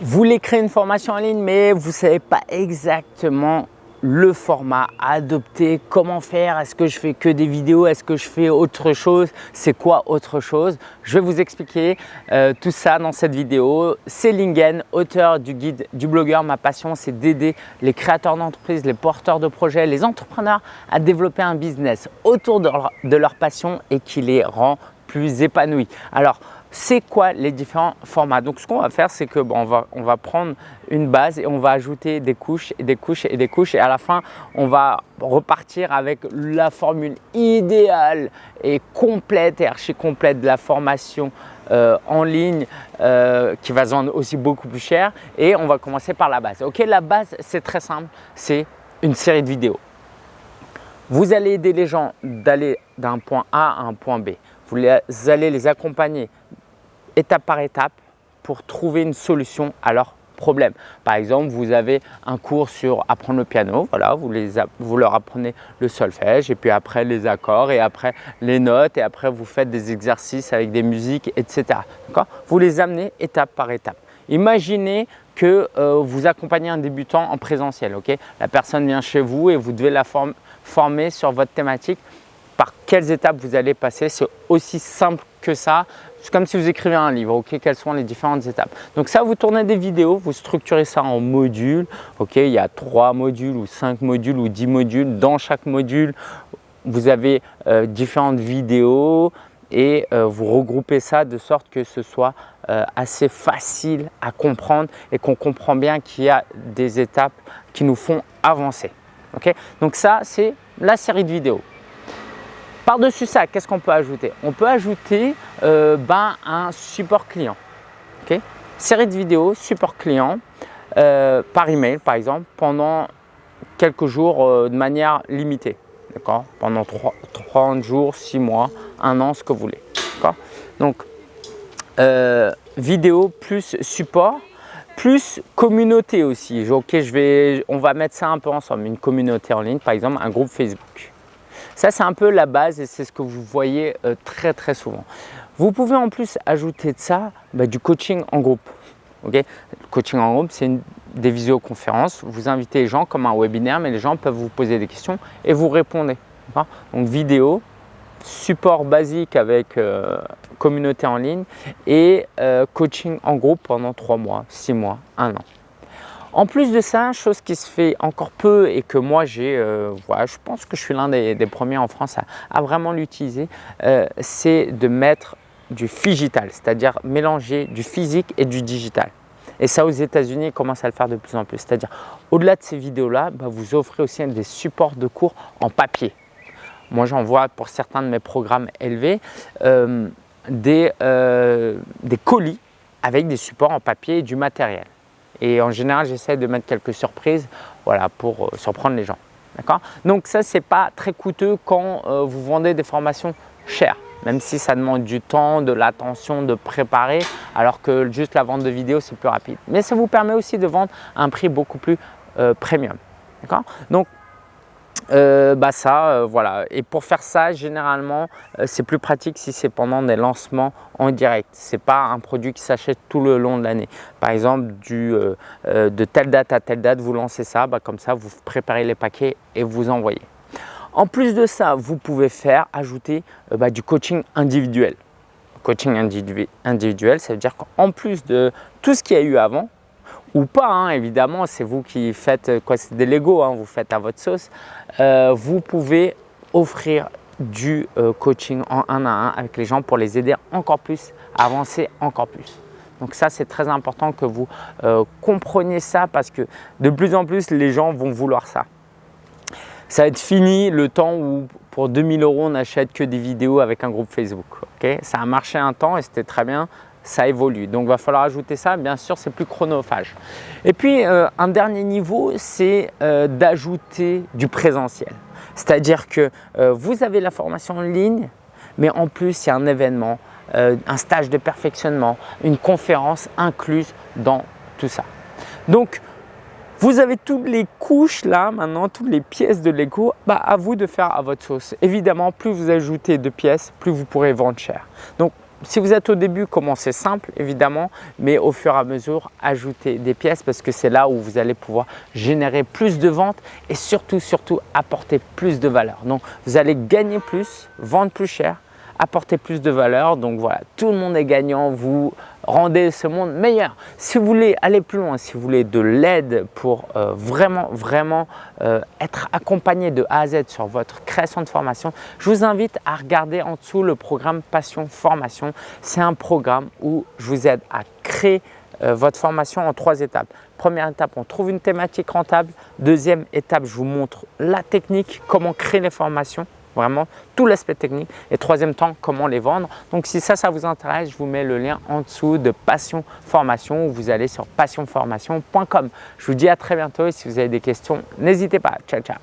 Vous voulez créer une formation en ligne, mais vous ne savez pas exactement le format à adopter, comment faire, est-ce que je fais que des vidéos, est-ce que je fais autre chose, c'est quoi autre chose Je vais vous expliquer euh, tout ça dans cette vidéo. C'est Lingen, auteur du guide du blogueur. Ma passion, c'est d'aider les créateurs d'entreprises, les porteurs de projets, les entrepreneurs à développer un business autour de leur, de leur passion et qui les rend plus épanouis. Alors, c'est quoi les différents formats. Donc ce qu'on va faire, c'est que bon, on, va, on va prendre une base et on va ajouter des couches et des couches et des couches et à la fin, on va repartir avec la formule idéale et complète et archi complète de la formation euh, en ligne euh, qui va se vendre aussi beaucoup plus cher et on va commencer par la base. Ok, la base, c'est très simple, c'est une série de vidéos. Vous allez aider les gens d'aller d'un point A à un point B. Vous allez les accompagner étape par étape pour trouver une solution à leur problème. Par exemple, vous avez un cours sur apprendre le piano, voilà, vous, les, vous leur apprenez le solfège et puis après les accords et après les notes et après vous faites des exercices avec des musiques, etc. Vous les amenez étape par étape. Imaginez que euh, vous accompagnez un débutant en présentiel. ok? La personne vient chez vous et vous devez la former sur votre thématique. Par quelles étapes vous allez passer? C'est aussi simple que ça. C'est comme si vous écrivez un livre, ok Quelles sont les différentes étapes Donc ça, vous tournez des vidéos, vous structurez ça en modules, ok Il y a trois modules ou cinq modules ou dix modules. Dans chaque module, vous avez euh, différentes vidéos et euh, vous regroupez ça de sorte que ce soit euh, assez facile à comprendre et qu'on comprend bien qu'il y a des étapes qui nous font avancer. ok Donc ça, c'est la série de vidéos. Par-dessus ça, qu'est-ce qu'on peut ajouter? On peut ajouter euh, ben, un support client. Série de vidéos, support client, euh, par email par exemple, pendant quelques jours euh, de manière limitée. Pendant 30 jours, 6 mois, 1 an, ce que vous voulez. Donc, vidéo plus support, plus communauté aussi. Ok, je vais, on va mettre ça un peu ensemble. Une communauté en ligne, par exemple, un groupe Facebook. Ça, c'est un peu la base et c'est ce que vous voyez euh, très très souvent. Vous pouvez en plus ajouter de ça bah, du coaching en groupe. Le coaching en groupe, c'est des visioconférences. Vous invitez les gens comme un webinaire, mais les gens peuvent vous poser des questions et vous répondez. Donc vidéo, support basique avec euh, communauté en ligne et euh, coaching en groupe pendant 3 mois, 6 mois, 1 an. En plus de ça, chose qui se fait encore peu et que moi j'ai, euh, je pense que je suis l'un des, premiers en France à, vraiment l'utiliser, euh, c'est de mettre du digital, c'est-à-dire mélanger du physique et du digital. Et ça, aux États-Unis, ils commencent à le faire de plus en plus. C'est-à-dire, au-delà de ces vidéos-là, bah, vous offrez aussi des supports de cours en papier. Moi, j'en vois pour certains de mes programmes élevés euh, des colis avec des supports en papier et du matériel. Et en général, j'essaie de mettre quelques surprises voilà, pour euh, surprendre les gens. Donc ça, ce n'est pas très coûteux quand euh, vous vendez des formations chères, même si ça demande du temps, de l'attention, de préparer, alors que juste la vente de vidéos, c'est plus rapide. Mais ça vous permet aussi de vendre à un prix beaucoup plus euh, premium. Donc euh, bah euh, voilà. Et pour faire ça, généralement, euh, c'est plus pratique si c'est pendant des lancements en direct. Ce n'est pas un produit qui s'achète tout le long de l'année. Par exemple, de telle date à telle date, vous lancez ça, bah, comme ça, vous préparez les paquets et vous envoyez. En plus de ça, vous pouvez faire, ajouter bah, du coaching individuel. Coaching individuel, ça veut dire qu'en plus de tout ce qu'il y a eu avant, ou pas, hein, évidemment, c'est vous qui faites quoi, c'est des Lego, hein, vous faites à votre sauce. Euh, vous pouvez offrir du euh, coaching en un à un avec les gens pour les aider encore plus avancer encore plus. Donc ça, c'est très important que vous euh, compreniez ça parce que de plus en plus, les gens vont vouloir ça. Ça va être fini le temps où pour 2000 euros, on n'achète que des vidéos avec un groupe Facebook. ça a marché un temps et c'était très bien ça évolue. Donc, il va falloir ajouter ça. Bien sûr, c'est plus chronophage. Et puis, euh, un dernier niveau, c'est euh, d'ajouter du présentiel. C'est-à-dire que euh, vous avez la formation en ligne, mais en plus, il y a un événement, un stage de perfectionnement, une conférence incluse dans tout ça. Donc, vous avez toutes les couches là, maintenant, toutes les pièces de Lego, bah, à vous de faire à votre sauce. Évidemment, plus vous ajoutez de pièces, plus vous pourrez vendre cher. Donc, si vous êtes au début, commencez simple évidemment, mais au fur et à mesure, ajoutez des pièces parce que c'est là où vous allez pouvoir générer plus de ventes et surtout, surtout apporter plus de valeur. Donc, vous allez gagner plus, vendre plus cher, apporter plus de valeur. Donc voilà, tout le monde est gagnant, vous rendez ce monde meilleur. Si vous voulez aller plus loin, si vous voulez de l'aide pour euh, vraiment, vraiment euh, être accompagné de A à Z sur votre création de formation, je vous invite à regarder en dessous le programme Passion Formation. C'est un programme où je vous aide à créer euh, votre formation en trois étapes. Première étape, on trouve une thématique rentable. Deuxième étape, je vous montre la technique, comment créer les formations vraiment tout l'aspect technique. Et troisième temps, comment les vendre. Donc si ça, ça vous intéresse, je vous mets le lien en dessous de Passion Formation où vous allez sur passionformation.com. Je vous dis à très bientôt et si vous avez des questions, n'hésitez pas. Ciao, ciao.